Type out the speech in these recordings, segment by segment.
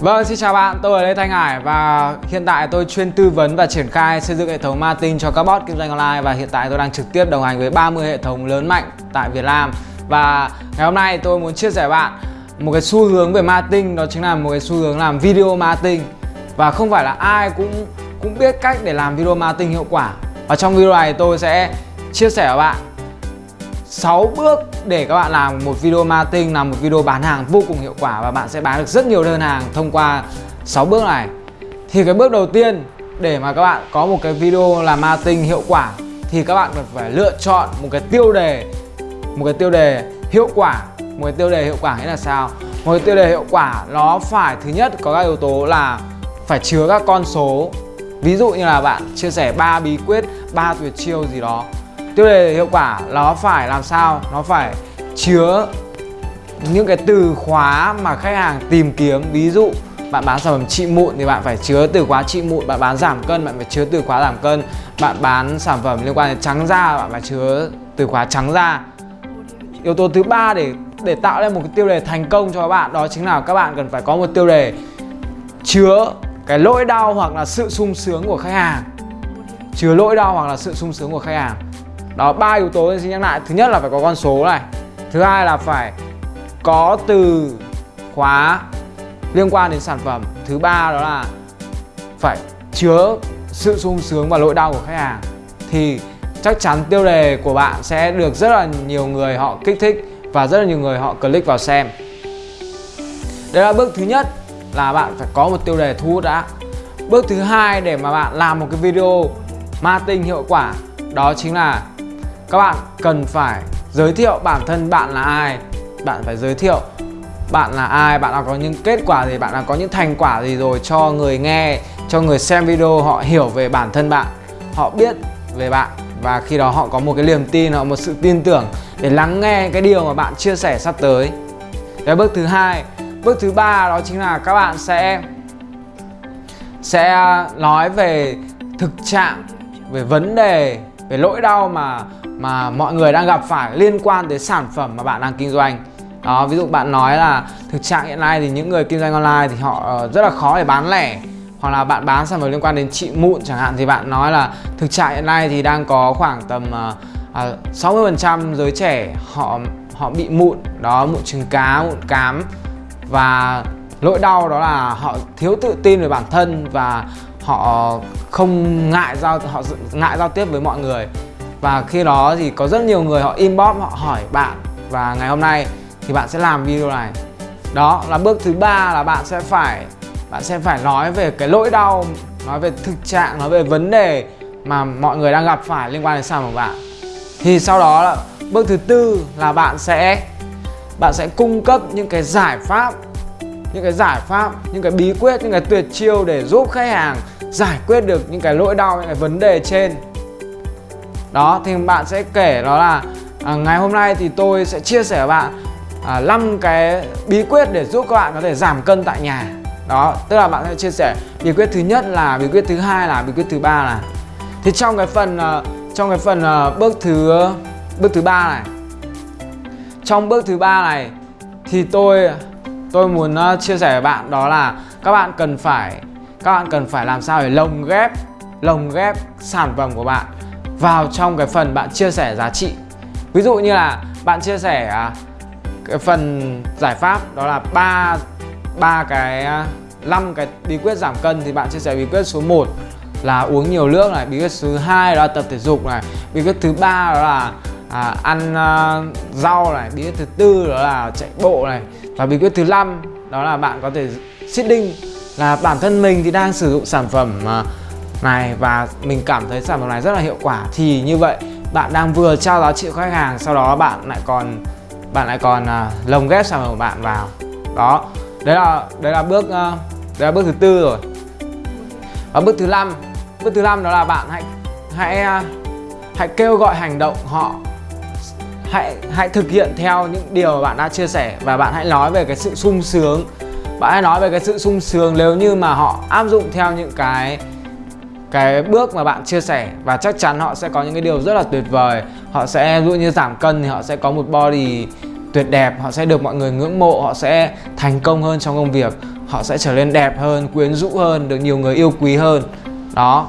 Vâng, xin chào bạn, tôi là Lê Thanh Hải và hiện tại tôi chuyên tư vấn và triển khai xây dựng hệ thống marketing cho các bot kinh doanh online và hiện tại tôi đang trực tiếp đồng hành với 30 hệ thống lớn mạnh tại Việt Nam. Và ngày hôm nay tôi muốn chia sẻ với bạn một cái xu hướng về marketing đó chính là một cái xu hướng làm video marketing và không phải là ai cũng cũng biết cách để làm video marketing hiệu quả. Và trong video này tôi sẽ chia sẻ với bạn 6 bước để các bạn làm một video marketing, làm một video bán hàng vô cùng hiệu quả và bạn sẽ bán được rất nhiều đơn hàng thông qua 6 bước này. Thì cái bước đầu tiên để mà các bạn có một cái video làm marketing hiệu quả thì các bạn cần phải lựa chọn một cái tiêu đề, một cái tiêu đề hiệu quả. Một cái tiêu đề hiệu quả nghĩa là sao? Một cái tiêu đề hiệu quả nó phải, thứ nhất có các yếu tố là phải chứa các con số. Ví dụ như là bạn chia sẻ ba bí quyết, ba tuyệt chiêu gì đó tiêu đề hiệu quả nó phải làm sao? Nó phải chứa những cái từ khóa mà khách hàng tìm kiếm. Ví dụ, bạn bán sản phẩm trị mụn thì bạn phải chứa từ khóa trị mụn. Bạn bán giảm cân, bạn phải chứa từ khóa giảm cân. Bạn bán sản phẩm liên quan đến trắng da, bạn phải chứa từ khóa trắng da. Yếu tố thứ ba để để tạo ra một cái tiêu đề thành công cho các bạn đó chính là các bạn cần phải có một tiêu đề chứa cái lỗi đau hoặc là sự sung sướng của khách hàng. Chứa lỗi đau hoặc là sự sung sướng của khách hàng đó, ba yếu tố xin nhắc lại. Thứ nhất là phải có con số này. Thứ hai là phải có từ khóa liên quan đến sản phẩm. Thứ ba đó là phải chứa sự sung sướng và lỗi đau của khách hàng. Thì chắc chắn tiêu đề của bạn sẽ được rất là nhiều người họ kích thích và rất là nhiều người họ click vào xem. Đây là bước thứ nhất là bạn phải có một tiêu đề thu hút đã. Bước thứ hai để mà bạn làm một cái video marketing hiệu quả, đó chính là các bạn cần phải giới thiệu bản thân bạn là ai. Bạn phải giới thiệu bạn là ai, bạn đã có những kết quả gì, bạn đã có những thành quả gì rồi cho người nghe, cho người xem video, họ hiểu về bản thân bạn, họ biết về bạn. Và khi đó họ có một cái niềm tin, họ một sự tin tưởng để lắng nghe cái điều mà bạn chia sẻ sắp tới. Cái bước thứ hai, bước thứ ba đó chính là các bạn sẽ sẽ nói về thực trạng, về vấn đề về lỗi đau mà mà mọi người đang gặp phải liên quan tới sản phẩm mà bạn đang kinh doanh. Đó ví dụ bạn nói là thực trạng hiện nay thì những người kinh doanh online thì họ ờ, rất là khó để bán lẻ. Hoặc là bạn bán sản phẩm liên quan đến trị mụn chẳng hạn thì bạn nói là thực trạng hiện nay thì đang có khoảng tầm uh, uh, 60% giới trẻ họ họ bị mụn. Đó mụn trứng cá mụn cám. Và lỗi đau đó là họ thiếu tự tin về bản thân và họ không ngại giao, họ ngại giao tiếp với mọi người. Và khi đó thì có rất nhiều người họ inbox, họ hỏi bạn và ngày hôm nay thì bạn sẽ làm video này. Đó là bước thứ ba là bạn sẽ phải, bạn sẽ phải nói về cái lỗi đau, nói về thực trạng, nói về vấn đề mà mọi người đang gặp phải liên quan đến sản phẩm của bạn. Thì sau đó là bước thứ tư là bạn sẽ bạn sẽ cung cấp những cái giải pháp, những cái giải pháp, những cái bí quyết, những cái tuyệt chiêu để giúp khách hàng giải quyết được những cái lỗi đau những cái vấn đề trên. Đó thì bạn sẽ kể đó là à, ngày hôm nay thì tôi sẽ chia sẻ với bạn à, 5 cái bí quyết để giúp các bạn có thể giảm cân tại nhà. Đó tức là bạn sẽ chia sẻ bí quyết thứ nhất là bí quyết thứ hai là bí quyết thứ ba là. Thì trong cái phần à, trong cái phần à, bước thứ bước thứ ba này. Trong bước thứ ba này thì tôi tôi muốn uh, chia sẻ với bạn đó là các bạn cần phải các bạn cần phải làm sao để lồng ghép lồng ghép sản phẩm của bạn vào trong cái phần bạn chia sẻ giá trị? Ví dụ như là bạn chia sẻ à, cái phần giải pháp đó là ba ba cái à, năm cái bí quyết giảm cân thì bạn chia sẻ bí quyết số 1 là uống nhiều nước này bí quyết thứ hai đó là tập thể dục này bí quyết thứ ba đó là à, ăn à, rau này bí quyết thứ tư đó là chạy bộ này và bí quyết thứ năm đó là bạn có thể sitting là bản thân mình thì đang sử dụng sản phẩm à, này và mình cảm thấy sản phẩm này rất là hiệu quả. Thì như vậy bạn đang vừa trao giá trị khách hàng sau đó bạn lại còn bạn lại còn uh, lồng ghép sản phẩm của bạn vào. Đó đấy là đấy là bước uh, đấy là bước thứ tư rồi. Và bước thứ năm bước thứ năm đó là bạn hãy hãy uh, hãy kêu gọi hành động họ. Hãy hãy thực hiện theo những điều mà bạn đã chia sẻ và bạn hãy nói về cái sự sung sướng bạn hãy nói về cái sự sung sướng nếu như mà họ áp dụng theo những cái cái bước mà bạn chia sẻ. Và chắc chắn họ sẽ có những cái điều rất là tuyệt vời. Họ sẽ ví dụ như giảm cân thì họ sẽ có một body tuyệt đẹp. Họ sẽ được mọi người ngưỡng mộ. Họ sẽ thành công hơn trong công việc. Họ sẽ trở nên đẹp hơn, quyến rũ hơn, được nhiều người yêu quý hơn. Đó.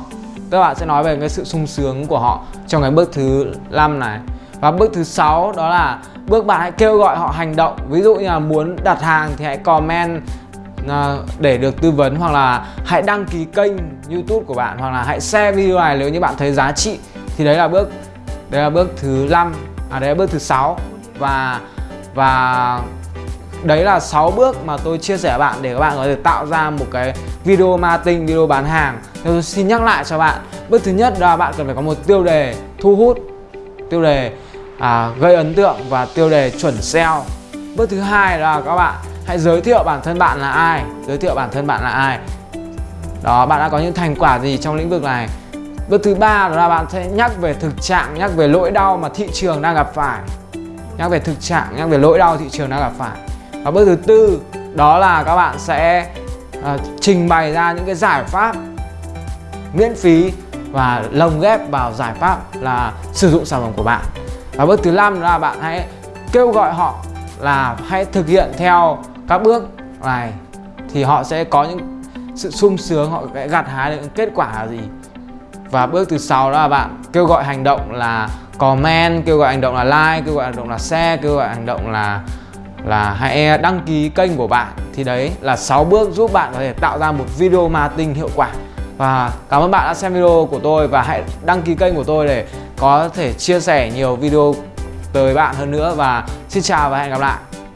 Các bạn sẽ nói về cái sự sung sướng của họ trong cái bước thứ 5 này. Và bước thứ sáu đó là bước bạn hãy kêu gọi họ hành động. Ví dụ như là muốn đặt hàng thì hãy comment à, để được tư vấn hoặc là hãy đăng ký kênh youtube của bạn hoặc là hãy share video này nếu như bạn thấy giá trị. Thì đấy là bước, đấy là bước thứ 5 à đấy là bước thứ sáu. Và và đấy là 6 bước mà tôi chia sẻ với bạn để các bạn có thể tạo ra một cái video marketing, video bán hàng. Nên tôi xin nhắc lại cho bạn, bước thứ nhất là bạn cần phải có một tiêu đề thu hút. Tiêu đề à, gây ấn tượng và tiêu đề chuẩn SEO bước thứ hai là các bạn hãy giới thiệu bản thân bạn là ai. Giới thiệu bản thân bạn là ai. Đó bạn đã có những thành quả gì trong lĩnh vực này? Bước thứ ba là bạn sẽ nhắc về thực trạng nhắc về lỗi đau mà thị trường đang gặp phải. Nhắc về thực trạng nhắc về lỗi đau thị trường đang gặp phải. Và bước thứ tư đó là các bạn sẽ uh, trình bày ra những cái giải pháp miễn phí và lồng ghép vào giải pháp là sử dụng sản phẩm của bạn và bước thứ năm là bạn hãy kêu gọi họ là hãy thực hiện theo các bước này. Thì họ sẽ có những sự sung sướng, họ sẽ gặt hái được kết quả là gì. Và bước thứ sáu là bạn kêu gọi hành động là comment, kêu gọi hành động là like, kêu gọi hành động là share, kêu gọi hành động là là hãy đăng ký kênh của bạn. Thì đấy là 6 bước giúp bạn có thể tạo ra một video marketing hiệu quả. Và cảm ơn bạn đã xem video của tôi và hãy đăng ký kênh của tôi để có thể chia sẻ nhiều video tới bạn hơn nữa và xin chào và hẹn gặp lại.